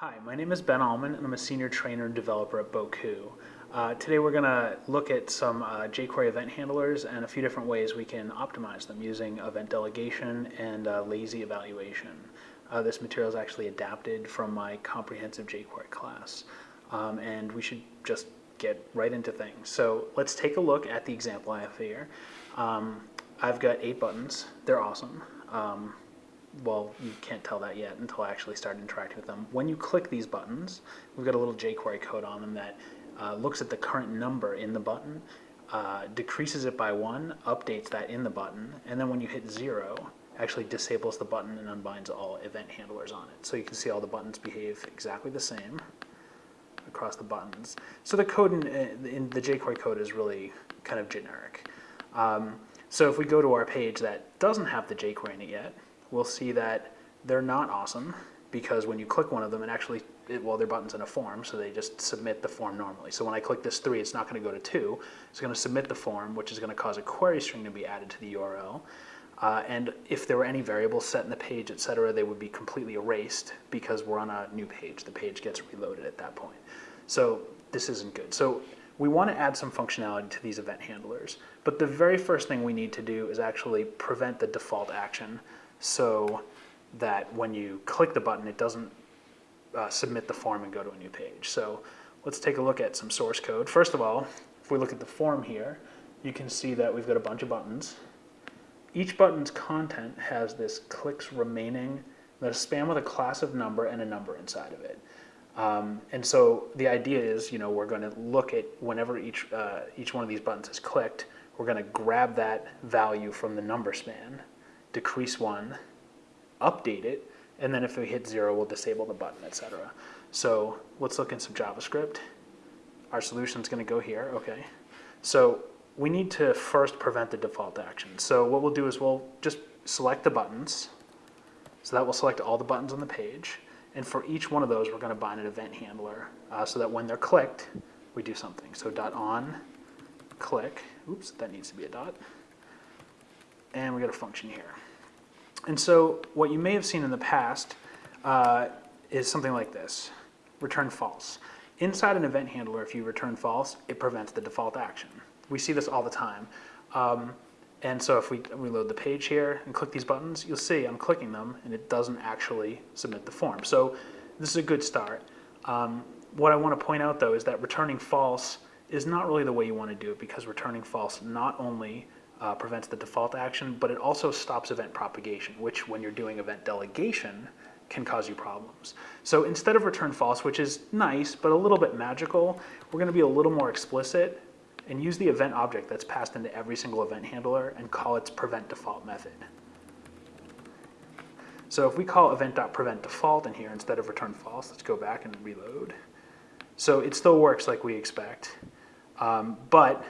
Hi, my name is Ben Alman and I'm a senior trainer and developer at Bocoup. Uh, today we're going to look at some uh, jQuery event handlers and a few different ways we can optimize them using event delegation and uh, lazy evaluation. Uh, this material is actually adapted from my comprehensive jQuery class um, and we should just get right into things. So let's take a look at the example I have here. Um, I've got eight buttons. They're awesome. Um, well, you can't tell that yet until I actually start interacting with them. When you click these buttons, we've got a little jQuery code on them that uh, looks at the current number in the button, uh, decreases it by one, updates that in the button, and then when you hit zero, actually disables the button and unbinds all event handlers on it. So you can see all the buttons behave exactly the same across the buttons. So the code in, uh, in the jQuery code is really kind of generic. Um, so if we go to our page that doesn't have the jQuery in it yet, we'll see that they're not awesome because when you click one of them, it actually, it, well, their button's in a form, so they just submit the form normally. So when I click this three, it's not gonna go to two. It's gonna submit the form, which is gonna cause a query string to be added to the URL. Uh, and if there were any variables set in the page, etc., they would be completely erased because we're on a new page. The page gets reloaded at that point. So this isn't good. So we want to add some functionality to these event handlers. But the very first thing we need to do is actually prevent the default action so that when you click the button, it doesn't uh, submit the form and go to a new page. So let's take a look at some source code. First of all, if we look at the form here, you can see that we've got a bunch of buttons. Each button's content has this clicks remaining, a span with a class of number and a number inside of it. Um, and so the idea is, you know, we're going to look at whenever each, uh, each one of these buttons is clicked, we're going to grab that value from the number span decrease one, update it, and then if we hit zero, we'll disable the button, etc. So let's look in some JavaScript. Our solution is going to go here, okay. So we need to first prevent the default action. So what we'll do is we'll just select the buttons. So that will select all the buttons on the page. And for each one of those, we're going to bind an event handler uh, so that when they're clicked, we do something. So dot on, click, oops, that needs to be a dot and we got a function here. And so what you may have seen in the past uh, is something like this, return false. Inside an event handler, if you return false, it prevents the default action. We see this all the time. Um, and so if we reload the page here and click these buttons, you'll see I'm clicking them and it doesn't actually submit the form. So this is a good start. Um, what I want to point out though is that returning false is not really the way you want to do it because returning false not only uh, prevents the default action, but it also stops event propagation, which when you're doing event delegation can cause you problems. So instead of return false, which is nice, but a little bit magical, we're gonna be a little more explicit and use the event object that's passed into every single event handler and call its prevent default method. So if we call event.preventDefault in here instead of return false, let's go back and reload. So it still works like we expect, um, but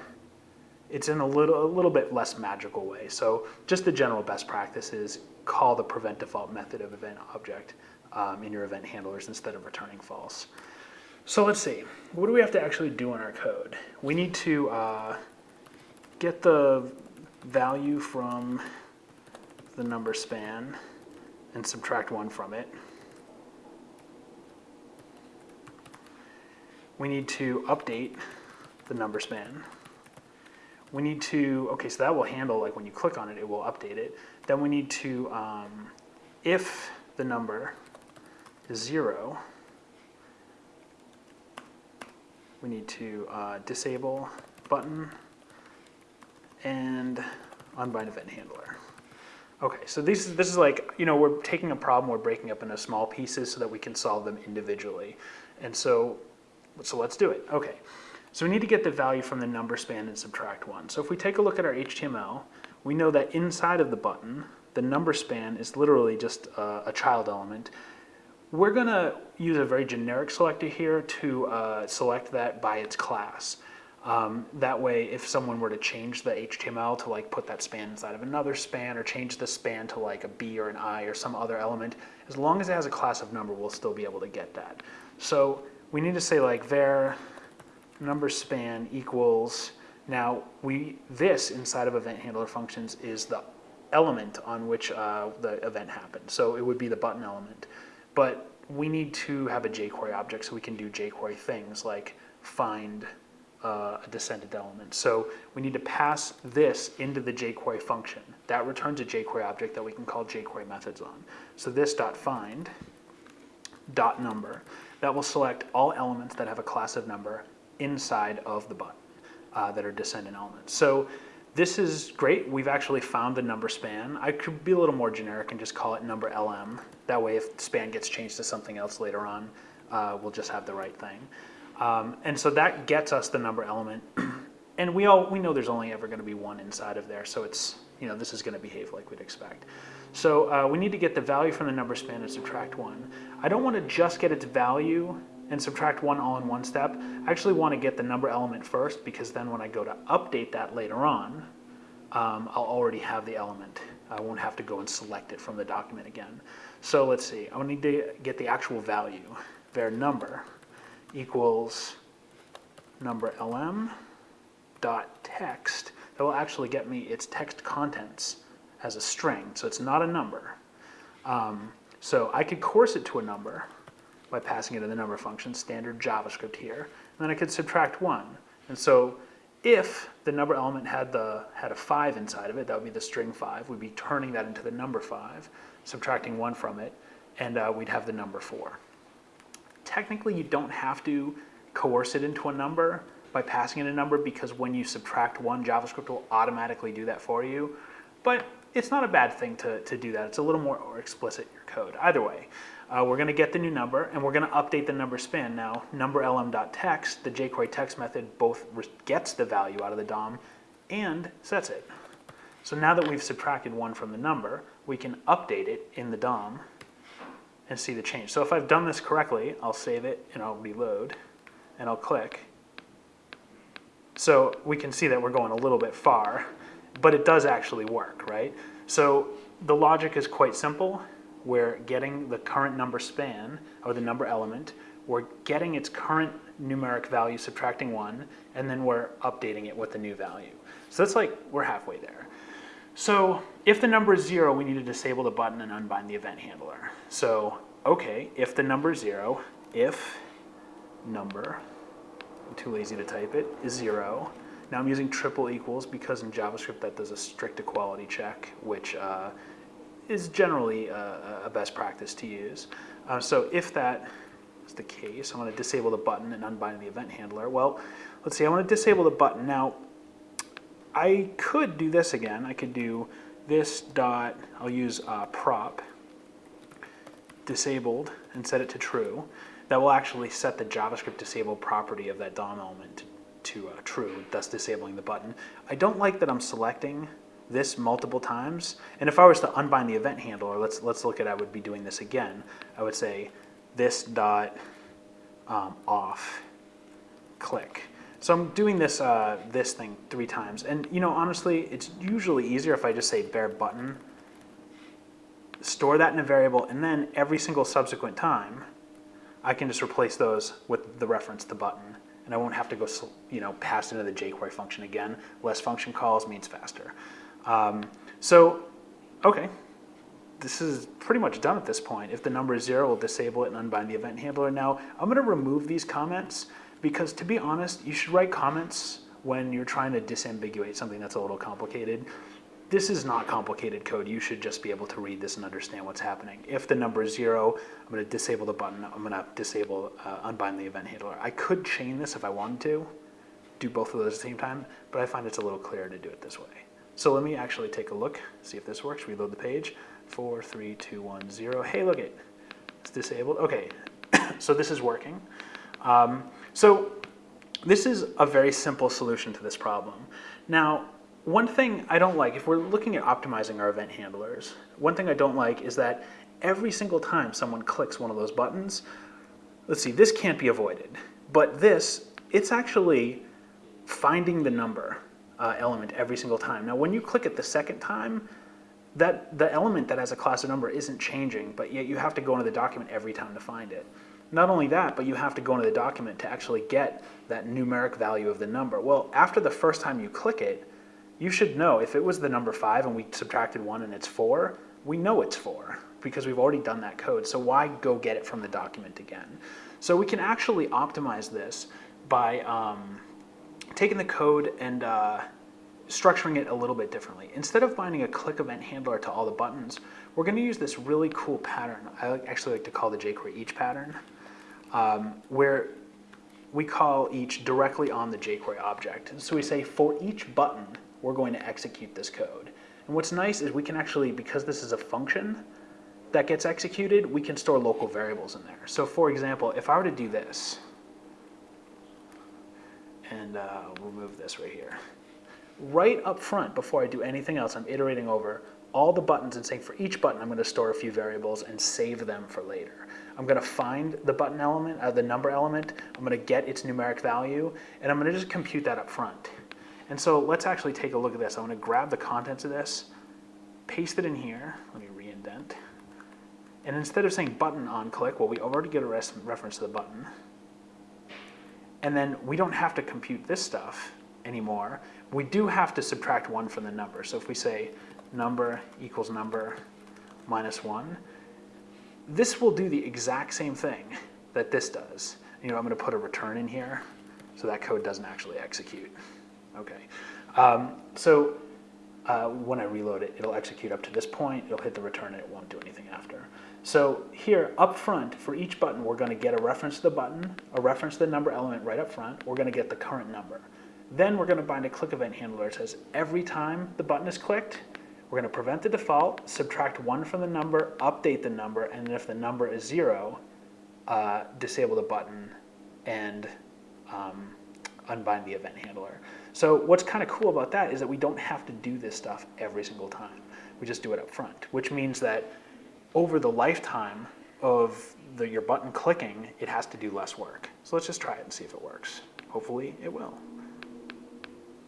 it's in a little, a little bit less magical way. So just the general best practice is call the prevent default method of event object um, in your event handlers instead of returning false. So let's see, what do we have to actually do in our code? We need to uh, get the value from the number span and subtract one from it. We need to update the number span we need to, okay, so that will handle, like when you click on it, it will update it. Then we need to, um, if the number is zero, we need to uh, disable button and unbind event handler. Okay, so this, is this is like, you know, we're taking a problem, we're breaking up into small pieces so that we can solve them individually. And so, so let's do it. Okay. So we need to get the value from the number span and subtract one. So if we take a look at our HTML, we know that inside of the button, the number span is literally just a, a child element. We're gonna use a very generic selector here to uh, select that by its class. Um, that way, if someone were to change the HTML to like put that span inside of another span or change the span to like a B or an I or some other element, as long as it has a class of number, we'll still be able to get that. So we need to say like var number span equals, now we, this inside of event handler functions is the element on which uh, the event happened. So it would be the button element. But we need to have a jQuery object so we can do jQuery things like find uh, a descendant element. So we need to pass this into the jQuery function. That returns a jQuery object that we can call jQuery methods on. So this dot find dot number, that will select all elements that have a class of number inside of the button uh, that are descendant elements. So this is great. We've actually found the number span. I could be a little more generic and just call it number LM. That way if span gets changed to something else later on, uh, we'll just have the right thing. Um, and so that gets us the number element. and we all we know there's only ever going to be one inside of there, so it's you know this is going to behave like we'd expect. So uh, we need to get the value from the number span and subtract one. I don't want to just get its value and subtract one all in one step. I actually want to get the number element first because then when I go to update that later on, um, I'll already have the element. I won't have to go and select it from the document again. So let's see, I need to get the actual value. var number equals number lm dot text. That will actually get me its text contents as a string, so it's not a number. Um, so I could coerce it to a number by passing it in the number function, standard JavaScript here, and then I could subtract one. And so if the number element had the had a five inside of it, that would be the string five. We'd be turning that into the number five, subtracting one from it, and uh, we'd have the number four. Technically, you don't have to coerce it into a number by passing in a number because when you subtract one, JavaScript will automatically do that for you. But it's not a bad thing to, to do that. It's a little more explicit in your code. Either way, uh, we're going to get the new number and we're going to update the number span. Now, number lm.text, the jQuery text method, both gets the value out of the DOM and sets it. So now that we've subtracted one from the number, we can update it in the DOM and see the change. So if I've done this correctly, I'll save it and I'll reload and I'll click. So we can see that we're going a little bit far, but it does actually work, right? So the logic is quite simple. We're getting the current number span, or the number element, we're getting its current numeric value, subtracting one, and then we're updating it with the new value. So that's like, we're halfway there. So if the number is zero, we need to disable the button and unbind the event handler. So, okay, if the number is zero, if number, I'm too lazy to type it, is zero. Now I'm using triple equals because in JavaScript that does a strict equality check, which uh, is generally a, a, best practice to use. Uh, so if that is the case, I want to disable the button and unbind the event handler. Well, let's see, I want to disable the button. Now, I could do this again. I could do this dot, I'll use uh, prop, disabled, and set it to true. That will actually set the JavaScript disabled property of that DOM element to, to uh, true, thus disabling the button. I don't like that I'm selecting this multiple times. And if I was to unbind the event handler, let's, let's look at I would be doing this again. I would say this dot um, off click. So I'm doing this, uh, this thing three times. And you know, honestly, it's usually easier if I just say var button, store that in a variable, and then every single subsequent time, I can just replace those with the reference to button. And I won't have to go, you know, pass into the jQuery function again. Less function calls means faster. Um, so, okay, this is pretty much done at this point. If the number is zero, we'll disable it and unbind the event handler. Now, I'm gonna remove these comments because to be honest, you should write comments when you're trying to disambiguate something that's a little complicated. This is not complicated code. You should just be able to read this and understand what's happening. If the number is zero, I'm gonna disable the button. I'm gonna disable, uh, unbind the event handler. I could chain this if I wanted to, do both of those at the same time, but I find it's a little clearer to do it this way. So let me actually take a look, see if this works. Reload the page. Four, three, two, one, zero. Hey, look it, it's disabled. Okay, so this is working. Um, so this is a very simple solution to this problem. Now, one thing I don't like, if we're looking at optimizing our event handlers, one thing I don't like is that every single time someone clicks one of those buttons, let's see, this can't be avoided. But this, it's actually finding the number uh, element every single time. Now when you click it the second time, that the element that has a class of number isn't changing, but yet you have to go into the document every time to find it. Not only that, but you have to go into the document to actually get that numeric value of the number. Well, after the first time you click it, you should know if it was the number five and we subtracted one and it's four, we know it's four. because we've already done that code. So why go get it from the document again? So we can actually optimize this by um, taking the code and uh, structuring it a little bit differently. Instead of binding a click event handler to all the buttons, we're going to use this really cool pattern. I actually like to call the jQuery each pattern, um, where we call each directly on the jQuery object. So we say for each button, we're going to execute this code. And what's nice is we can actually, because this is a function that gets executed, we can store local variables in there. So for example, if I were to do this, and uh, we'll move this right here. Right up front, before I do anything else, I'm iterating over all the buttons and saying for each button, I'm going to store a few variables and save them for later. I'm going to find the button element, uh, the number element, I'm going to get its numeric value, and I'm going to just compute that up front. And so let's actually take a look at this. I'm to grab the contents of this, paste it in here, let me re-indent, and instead of saying button on click, well, we already get a reference to the button, and then we don't have to compute this stuff anymore. We do have to subtract one from the number. So if we say number equals number minus one, this will do the exact same thing that this does. You know, I'm going to put a return in here so that code doesn't actually execute. Okay. Um, so uh, when I reload it, it'll execute up to this point, it'll hit the return, and it won't do anything after. So here, up front, for each button, we're going to get a reference to the button, a reference to the number element right up front. We're going to get the current number. Then we're going to bind a click event handler that says every time the button is clicked, we're going to prevent the default, subtract one from the number, update the number, and then if the number is zero, uh, disable the button and um, unbind the event handler. So what's kind of cool about that is that we don't have to do this stuff every single time. We just do it up front, which means that over the lifetime of the, your button clicking, it has to do less work. So let's just try it and see if it works. Hopefully it will.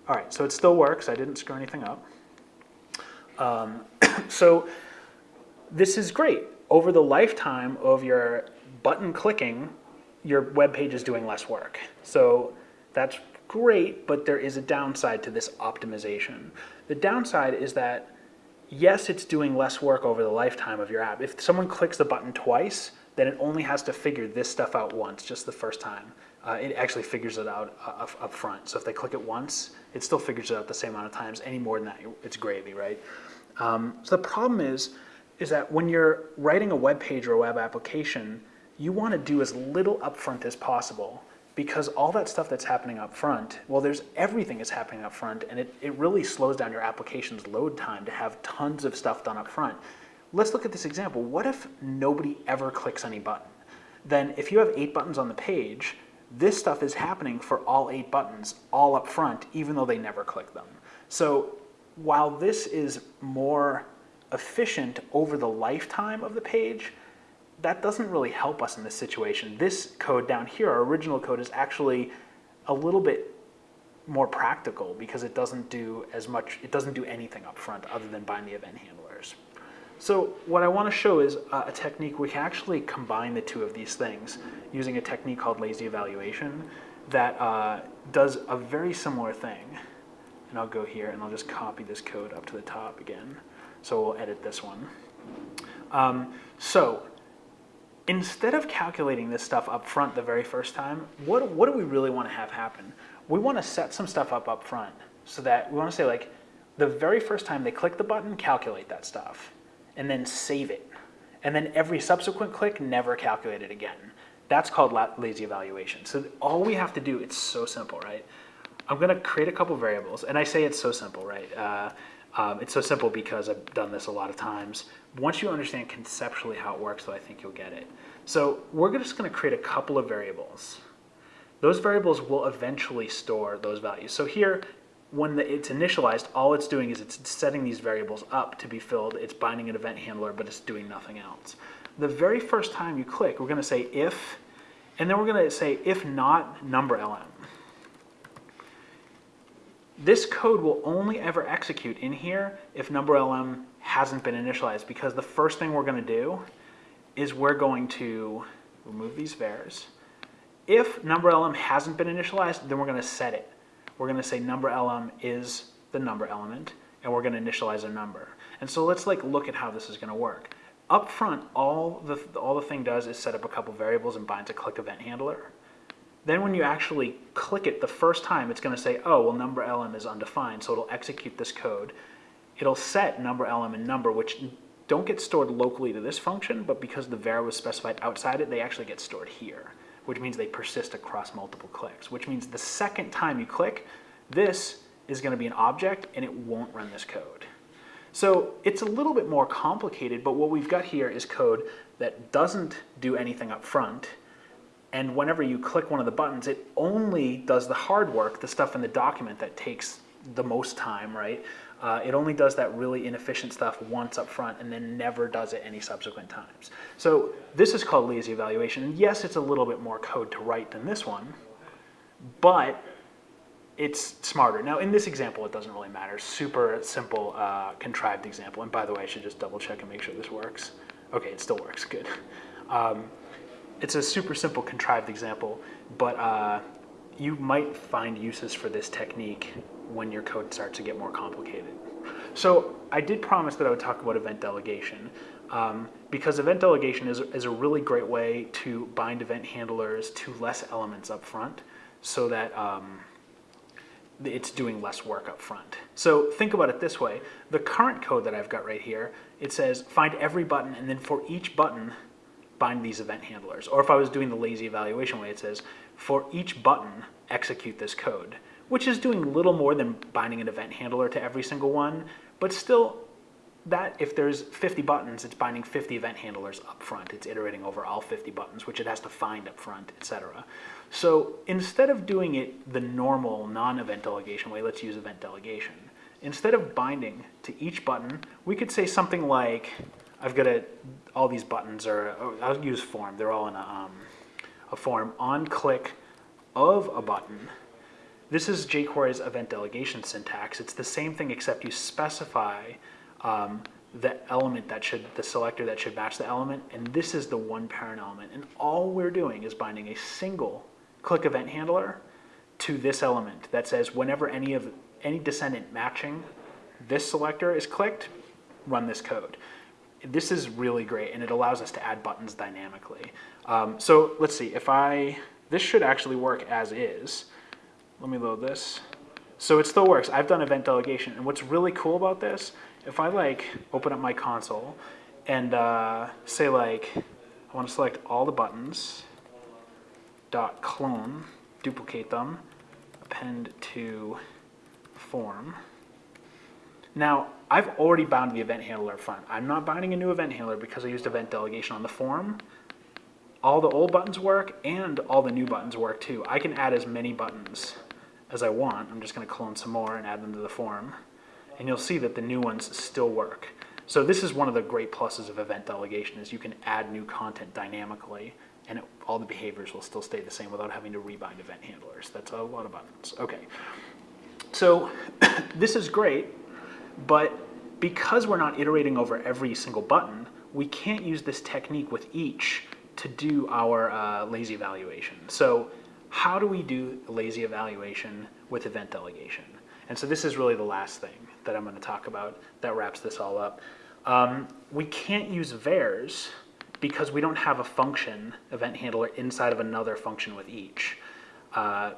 All right, so it still works. I didn't screw anything up. Um, so this is great. Over the lifetime of your button clicking, your web page is doing less work. So that's great, but there is a downside to this optimization. The downside is that yes, it's doing less work over the lifetime of your app. If someone clicks the button twice, then it only has to figure this stuff out once, just the first time. Uh, it actually figures it out uh, up, front. So if they click it once, it still figures it out the same amount of times. Any more than that, it's gravy, right? Um, so the problem is, is that when you're writing a web page or a web application, you want to do as little upfront as possible because all that stuff that's happening up front, well, there's everything that's happening up front, and it, it really slows down your application's load time to have tons of stuff done up front. Let's look at this example. What if nobody ever clicks any button? Then if you have eight buttons on the page, this stuff is happening for all eight buttons, all up front, even though they never click them. So while this is more efficient over the lifetime of the page, that doesn't really help us in this situation. This code down here, our original code, is actually a little bit more practical because it doesn't do as much, it doesn't do anything up front other than bind the event handlers. So what I want to show is uh, a technique, we can actually combine the two of these things using a technique called lazy evaluation that uh, does a very similar thing. And I'll go here and I'll just copy this code up to the top again. So we'll edit this one. Um, so instead of calculating this stuff up front the very first time, what, what do we really want to have happen? We want to set some stuff up up front so that we want to say like, the very first time they click the button, calculate that stuff, and then save it. And then every subsequent click, never calculate it again. That's called lazy evaluation. So all we have to do, it's so simple, right? I'm going to create a couple variables, and I say it's so simple, right? Uh, um, it's so simple because I've done this a lot of times. Once you understand conceptually how it works, though, I think you'll get it. So we're just going to create a couple of variables. Those variables will eventually store those values. So here, when the, it's initialized, all it's doing is it's setting these variables up to be filled. It's binding an event handler, but it's doing nothing else. The very first time you click, we're going to say if, and then we're going to say if not number lm. This code will only ever execute in here if number lm hasn't been initialized because the first thing we're going to do is we're going to remove these vars. If number lm hasn't been initialized, then we're going to set it. We're going to say number lm is the number element, and we're going to initialize a number. And so let's like look at how this is going to work. up front, all the, all the thing does is set up a couple variables and binds a click event handler. Then when you actually click it the first time, it's going to say, oh, well, number lm is undefined, so it'll execute this code. It'll set number lm and number, which don't get stored locally to this function, but because the var was specified outside it, they actually get stored here, which means they persist across multiple clicks, which means the second time you click, this is going to be an object and it won't run this code. So it's a little bit more complicated, but what we've got here is code that doesn't do anything up front, and whenever you click one of the buttons, it only does the hard work, the stuff in the document that takes the most time, right? Uh, it only does that really inefficient stuff once up front and then never does it any subsequent times. So this is called lazy evaluation. And yes, it's a little bit more code to write than this one, but it's smarter. Now in this example, it doesn't really matter. Super simple, uh, contrived example. And by the way, I should just double check and make sure this works. Okay, it still works, good. Um, it's a super simple contrived example, but uh, you might find uses for this technique when your code starts to get more complicated. So I did promise that I would talk about event delegation um, because event delegation is, is a really great way to bind event handlers to less elements up front so that um, it's doing less work up front. So think about it this way. The current code that I've got right here, it says find every button and then for each button, bind these event handlers. Or if I was doing the lazy evaluation way, it says for each button, execute this code, which is doing little more than binding an event handler to every single one, but still that if there's 50 buttons, it's binding 50 event handlers up front. It's iterating over all 50 buttons, which it has to find up front, etc. So instead of doing it the normal non-event delegation way, let's use event delegation. Instead of binding to each button, we could say something like, I've got a, all these buttons are, oh, I'll use form, they're all in a, um, a form, on click of a button. This is jQuery's event delegation syntax. It's the same thing except you specify um, the element that should, the selector that should match the element, and this is the one parent element. And all we're doing is binding a single click event handler to this element that says whenever any of any descendant matching this selector is clicked, run this code. This is really great and it allows us to add buttons dynamically. Um, so let's see, if I, this should actually work as is. Let me load this. So it still works. I've done event delegation and what's really cool about this, if I like open up my console and uh, say like, I want to select all the buttons, dot clone, duplicate them, append to form. Now, I've already bound the event handler front. I'm not binding a new event handler because I used event delegation on the form. All the old buttons work and all the new buttons work too. I can add as many buttons as I want. I'm just going to clone some more and add them to the form. And you'll see that the new ones still work. So this is one of the great pluses of event delegation is you can add new content dynamically and it, all the behaviors will still stay the same without having to rebind event handlers. That's a lot of buttons. Okay. So this is great, but because we're not iterating over every single button, we can't use this technique with each to do our uh, lazy evaluation. So how do we do lazy evaluation with event delegation? And so this is really the last thing that I'm going to talk about that wraps this all up. Um, we can't use vars because we don't have a function event handler inside of another function with each. Uh,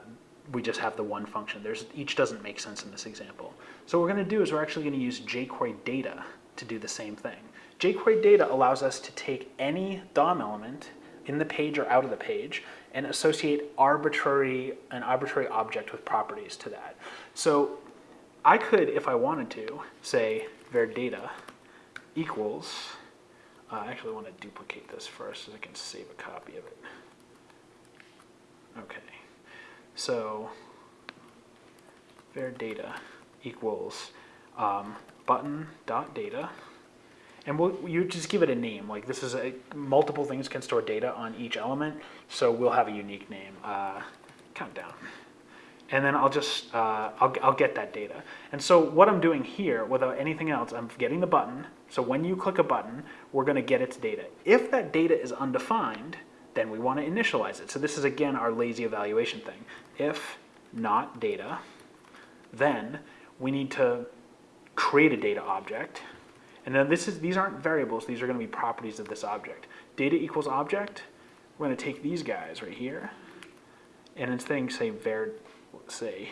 we just have the one function. There's, each doesn't make sense in this example. So what we're going to do is we're actually going to use jQuery data to do the same thing. jQuery data allows us to take any DOM element in the page or out of the page and associate arbitrary an arbitrary object with properties to that. So I could, if I wanted to, say var data equals uh, I actually want to duplicate this first so I can save a copy of it. Okay, so var data equals um, button dot data, and we'll, you just give it a name. Like this is a multiple things can store data on each element, so we'll have a unique name. Uh, countdown and then I'll just, uh, I'll, I'll get that data. And so what I'm doing here, without anything else, I'm getting the button. So when you click a button, we're gonna get its data. If that data is undefined, then we wanna initialize it. So this is again our lazy evaluation thing. If not data, then we need to create a data object, And then this is, these aren't variables, these are gonna be properties of this object. Data equals object, we're gonna take these guys right here, and instead of say var, let's say,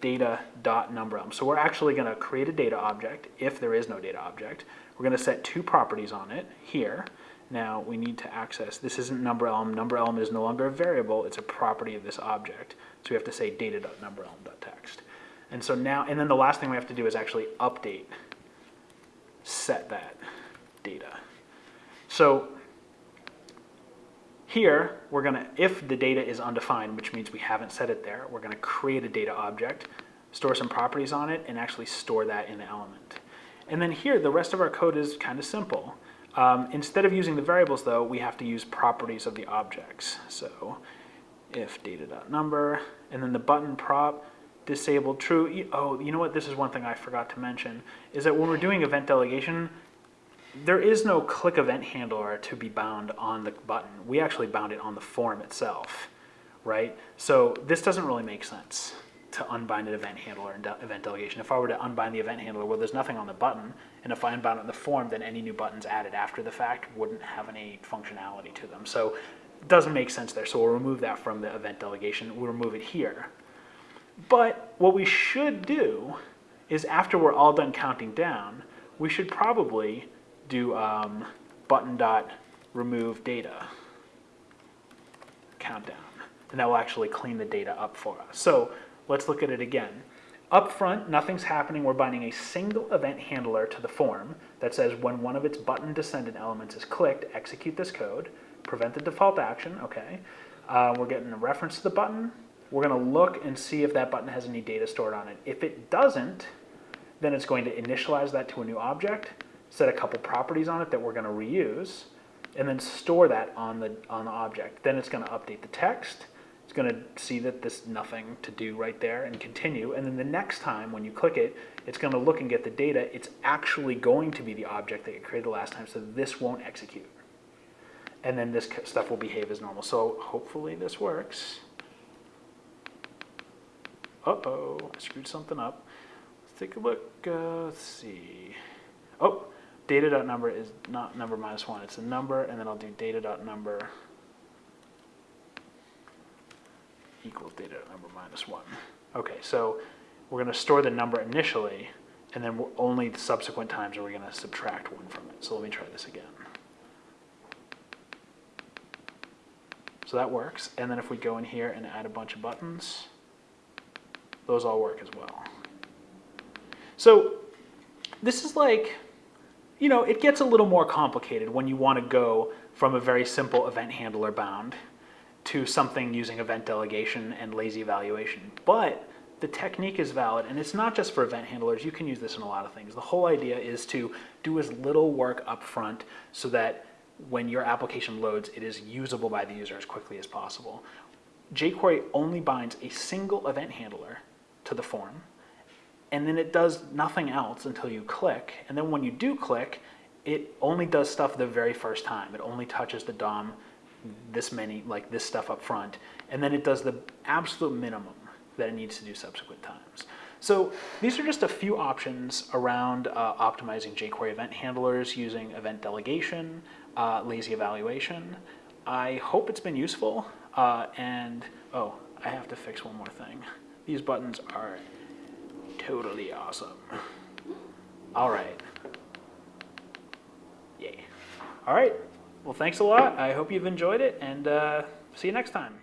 data dot number. So we're actually gonna create a data object if there is no data object. We're gonna set two properties on it here. Now we need to access, this isn't number element, number element is no longer a variable, it's a property of this object. So we have to say data dot number element dot text. And so now, and then the last thing we have to do is actually update, set that data. So here, we're gonna, if the data is undefined, which means we haven't set it there, we're gonna create a data object, store some properties on it, and actually store that in the element. And then here, the rest of our code is kind of simple. Um, instead of using the variables though, we have to use properties of the objects. So if data.number, and then the button prop, disabled true. Oh, you know what? This is one thing I forgot to mention, is that when we're doing event delegation, there is no click event handler to be bound on the button. We actually bound it on the form itself, right? So this doesn't really make sense to unbind an event handler and de event delegation. If I were to unbind the event handler, well, there's nothing on the button, and if I unbound it in the form, then any new buttons added after the fact wouldn't have any functionality to them. So it doesn't make sense there. So we'll remove that from the event delegation. We'll remove it here. But what we should do is after we're all done counting down, we should probably do um, button dot remove data countdown. And that will actually clean the data up for us. So let's look at it again. Up front, nothing's happening. We're binding a single event handler to the form that says when one of its button descendant elements is clicked, execute this code, prevent the default action, okay. Uh, we're getting a reference to the button. We're gonna look and see if that button has any data stored on it. If it doesn't, then it's going to initialize that to a new object, set a couple properties on it that we're gonna reuse, and then store that on the, on the object. Then it's gonna update the text, it's gonna see that there's nothing to do right there and continue, and then the next time when you click it, it's gonna look and get the data, it's actually going to be the object that you created the last time, so this won't execute. And then this stuff will behave as normal. So hopefully this works. Uh-oh, I screwed something up. Let's take a look, uh, let's see. Oh, data.number is not number minus one, it's a number, and then I'll do data.number equals data number minus one. Okay, so we're gonna store the number initially, and then only subsequent times are we gonna subtract one from it. So let me try this again. So that works, and then if we go in here and add a bunch of buttons, those all work as well. So this is like, you know, it gets a little more complicated when you want to go from a very simple event handler bound to something using event delegation and lazy evaluation. But the technique is valid, and it's not just for event handlers. You can use this in a lot of things. The whole idea is to do as little work up front so that when your application loads, it is usable by the user as quickly as possible. jQuery only binds a single event handler to the form, and then it does nothing else until you click. And then when you do click, it only does stuff the very first time. It only touches the DOM this many, like this stuff up front, and then it does the absolute minimum that it needs to do subsequent times. So these are just a few options around uh, optimizing jQuery event handlers using event delegation, uh, lazy evaluation. I hope it's been useful, uh, and oh, I have to fix one more thing. These buttons are totally awesome. All right. Yay. All right. Well, thanks a lot. I hope you've enjoyed it, and uh, see you next time.